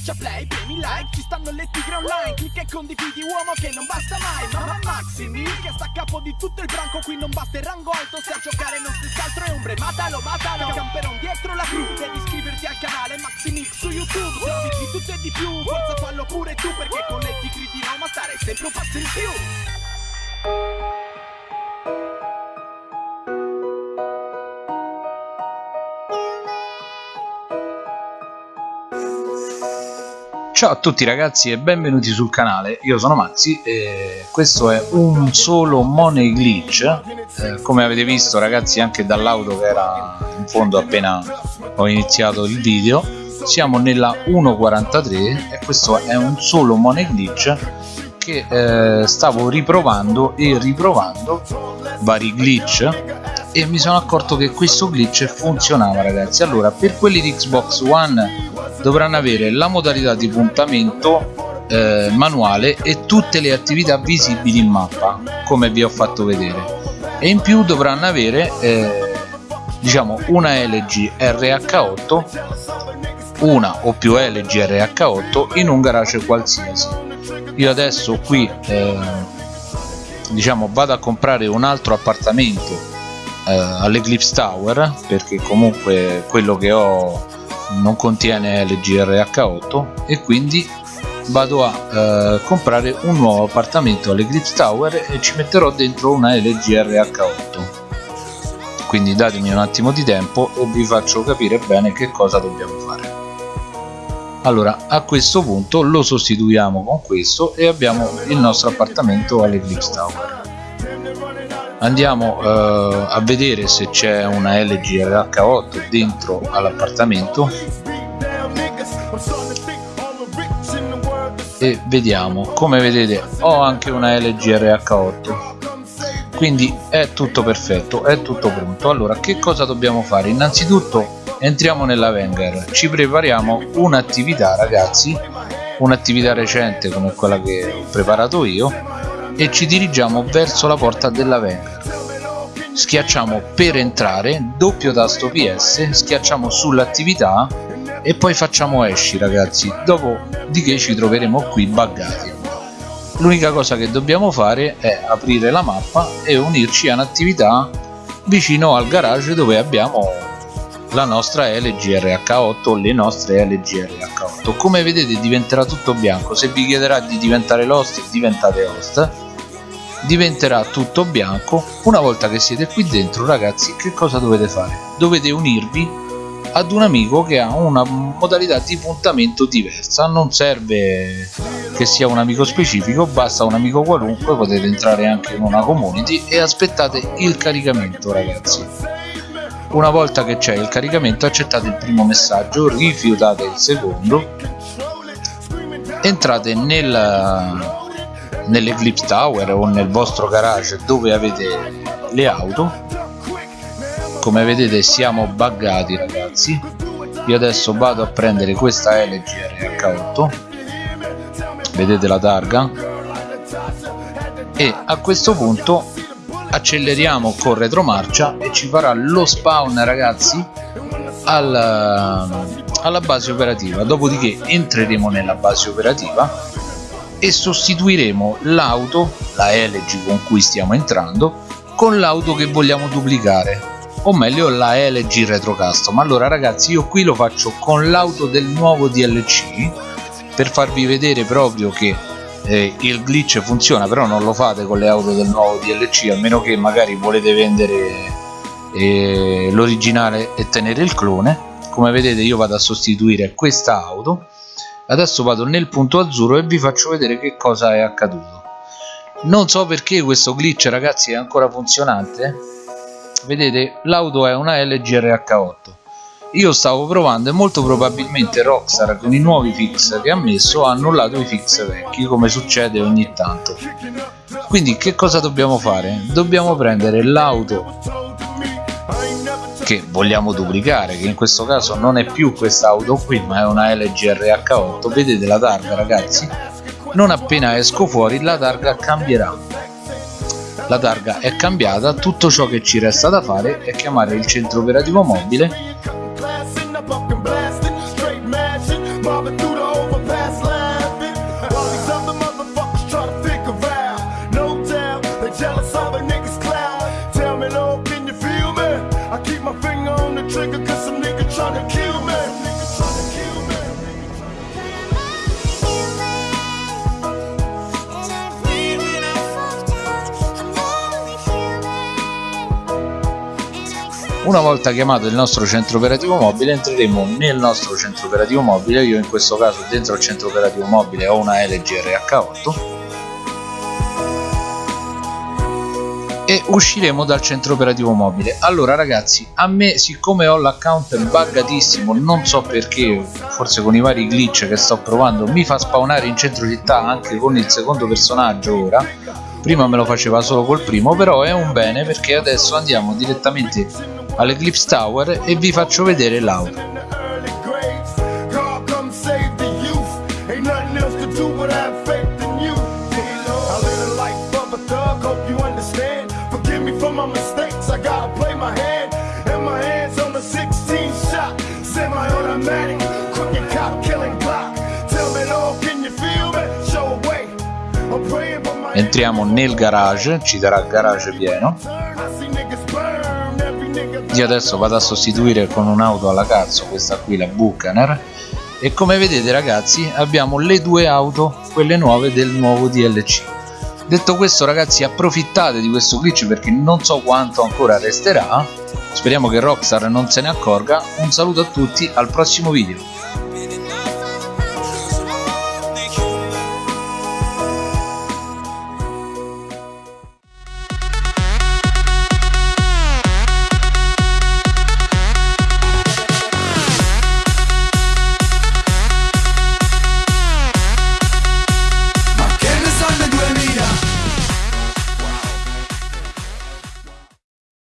Schiaccia play, premi like, ci stanno le tigre online Clicca e condividi uomo che non basta mai Mamma Maximi che sta a capo di tutto il branco Qui non basta il rango alto, se a giocare non stessi altro è ombre Matalo, matalo, camperon dietro la crew Devi iscriverti al canale Maximix su YouTube Servizi di tutto e di più, forza fallo pure tu Perché con le tigre di Roma stare sempre un passo in più Ciao a tutti ragazzi e benvenuti sul canale, io sono Maxi e questo è un solo money glitch eh, come avete visto ragazzi anche dall'auto che era in fondo appena ho iniziato il video. Siamo nella 1.43 e questo è un solo money glitch che eh, stavo riprovando e riprovando vari glitch e mi sono accorto che questo glitch funzionava ragazzi. Allora per quelli di Xbox One dovranno avere la modalità di puntamento eh, manuale e tutte le attività visibili in mappa come vi ho fatto vedere. E in più dovranno avere eh, diciamo una LG RH8 una o più LG RH8 in un garage qualsiasi. Io adesso qui eh, diciamo vado a comprare un altro appartamento eh, all'Eclipse Tower perché comunque quello che ho non contiene LGRH8 e quindi vado a eh, comprare un nuovo appartamento all'Eclipse Tower e ci metterò dentro una LGRH8 quindi datemi un attimo di tempo e vi faccio capire bene che cosa dobbiamo fare. Allora a questo punto lo sostituiamo con questo e abbiamo il nostro appartamento all'Eclipse Tower andiamo eh, a vedere se c'è una LG RH8 dentro all'appartamento. E vediamo come vedete ho anche una LG RH8 quindi è tutto perfetto è tutto pronto. Allora che cosa dobbiamo fare? Innanzitutto entriamo nella Wenger. Ci prepariamo un'attività ragazzi. Un'attività recente come quella che ho preparato io e ci dirigiamo verso la porta della Wenger schiacciamo per entrare doppio tasto PS schiacciamo sull'attività e poi facciamo esci ragazzi dopodiché ci troveremo qui buggati. L'unica cosa che dobbiamo fare è aprire la mappa e unirci a un'attività vicino al garage dove abbiamo la nostra LGRH8 le nostre LGRH8 come vedete diventerà tutto bianco. Se vi chiederà di diventare l'host diventate host diventerà tutto bianco. Una volta che siete qui dentro ragazzi che cosa dovete fare? Dovete unirvi ad un amico che ha una modalità di puntamento diversa. Non serve che sia un amico specifico basta un amico qualunque potete entrare anche in una community e aspettate il caricamento ragazzi. Una volta che c'è il caricamento accettate il primo messaggio rifiutate il secondo entrate nel nell'Eclipse Tower o nel vostro garage dove avete le auto. Come vedete siamo buggati ragazzi. Io adesso vado a prendere questa LG RH8 vedete la targa? E a questo punto acceleriamo con retromarcia e ci farà lo spawn ragazzi alla, alla base operativa. Dopodiché entreremo nella base operativa e sostituiremo l'auto, la LG con cui stiamo entrando, con l'auto che vogliamo duplicare o meglio la LG Retro Custom allora ragazzi io qui lo faccio con l'auto del nuovo DLC per farvi vedere proprio che eh, il glitch funziona però non lo fate con le auto del nuovo DLC almeno che magari volete vendere eh, l'originale e tenere il clone. Come vedete io vado a sostituire questa auto adesso vado nel punto azzurro e vi faccio vedere che cosa è accaduto. Non so perché questo glitch ragazzi è ancora funzionante. Vedete l'auto è una LG RH8 io stavo provando e molto probabilmente Rockstar con i nuovi fix che ha messo ha annullato i fix vecchi come succede ogni tanto. Quindi che cosa dobbiamo fare? dobbiamo prendere l'auto che vogliamo duplicare che in questo caso non è più questa auto qui ma è una LG RH8 vedete la targa ragazzi? Non appena esco fuori la targa cambierà. La targa è cambiata tutto ciò che ci resta da fare è chiamare il centro operativo mobile Una volta chiamato il nostro centro operativo mobile entreremo nel nostro centro operativo mobile, io in questo caso dentro il centro operativo mobile ho una LG RH8 e usciremo dal centro operativo mobile. Allora ragazzi a me siccome ho l'account buggatissimo non so perché forse con i vari glitch che sto provando mi fa spawnare in centro città anche con il secondo personaggio ora. Prima me lo faceva solo col primo però è un bene perché adesso andiamo direttamente all'Eclipse Tower e vi faccio vedere l'auto. Entriamo nel garage ci darà garage pieno io adesso vado a sostituire con un'auto alla cazzo questa qui la Buchaner e come vedete ragazzi abbiamo le due auto quelle nuove del nuovo DLC detto questo ragazzi approfittate di questo glitch perché non so quanto ancora resterà. Speriamo che Rockstar non se ne accorga. Un saluto a tutti al prossimo video